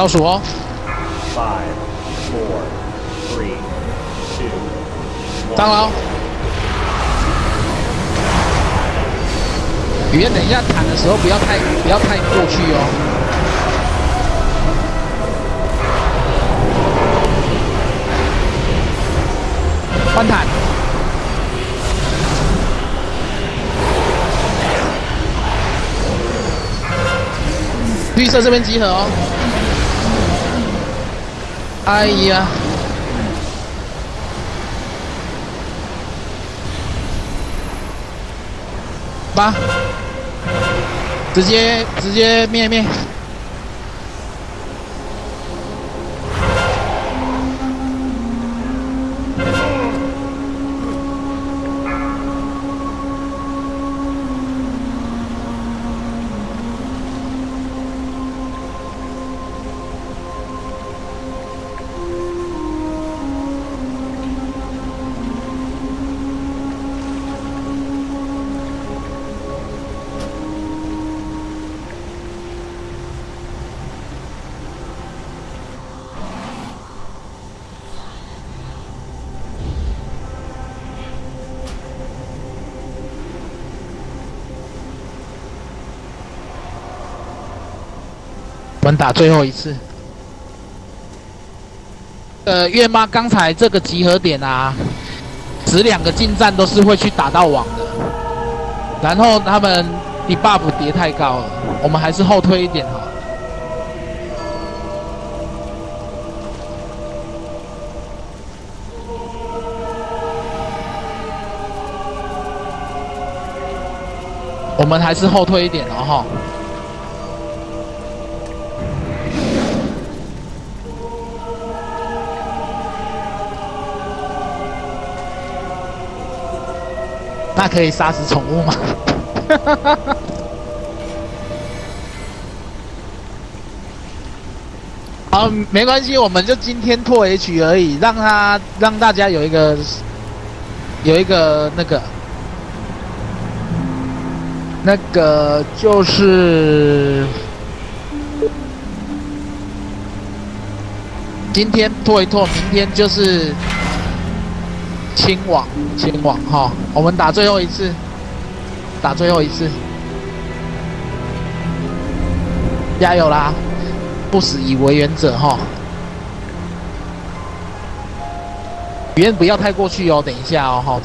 倒数哦。Five, four, three, two, 当然哦。语言等一下弹的时候不要太不要太过去哦。换弹。绿色这边集合哦。哎呀。八，直接直接灭灭。我们打最后一次。呃，月妈刚才这个集合点啊，只两个近战都是会去打到网的，然后他们 debuff 叠太高了，我们还是后退一点好。我们还是后退一点哦哈。那可以杀死宠物吗？好，没关系，我们就今天拓 H 而已，让他让大家有一个有一个那个那个就是今天拓一拓，明天就是。清网，清网哈，我们打最后一次，打最后一次，加油啦！不死以为原则哈。语言不要太过去哦，等一下哦哈。